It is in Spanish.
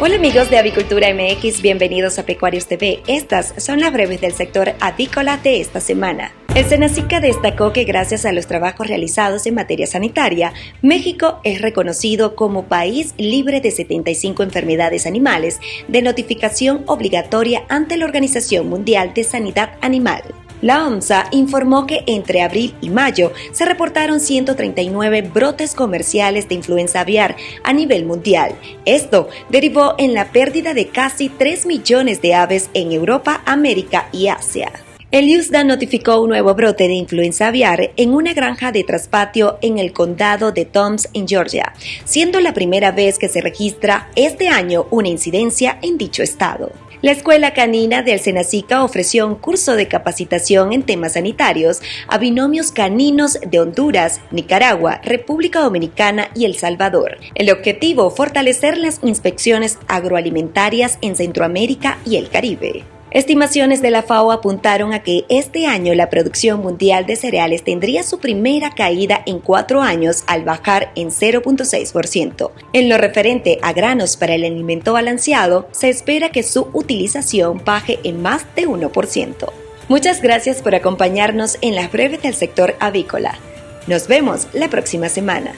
Hola amigos de Avicultura MX, bienvenidos a Pecuarios TV. Estas son las breves del sector avícola de esta semana. El Senacica destacó que gracias a los trabajos realizados en materia sanitaria, México es reconocido como país libre de 75 enfermedades animales de notificación obligatoria ante la Organización Mundial de Sanidad Animal. La OMSA informó que entre abril y mayo se reportaron 139 brotes comerciales de influenza aviar a nivel mundial. Esto derivó en la pérdida de casi 3 millones de aves en Europa, América y Asia. El USDA notificó un nuevo brote de influenza aviar en una granja de traspatio en el condado de Toms, en Georgia, siendo la primera vez que se registra este año una incidencia en dicho estado. La Escuela Canina del Senacica ofreció un curso de capacitación en temas sanitarios a binomios caninos de Honduras, Nicaragua, República Dominicana y El Salvador. El objetivo, fortalecer las inspecciones agroalimentarias en Centroamérica y el Caribe. Estimaciones de la FAO apuntaron a que este año la producción mundial de cereales tendría su primera caída en cuatro años al bajar en 0.6%. En lo referente a granos para el alimento balanceado, se espera que su utilización baje en más de 1%. Muchas gracias por acompañarnos en las breves del sector avícola. Nos vemos la próxima semana.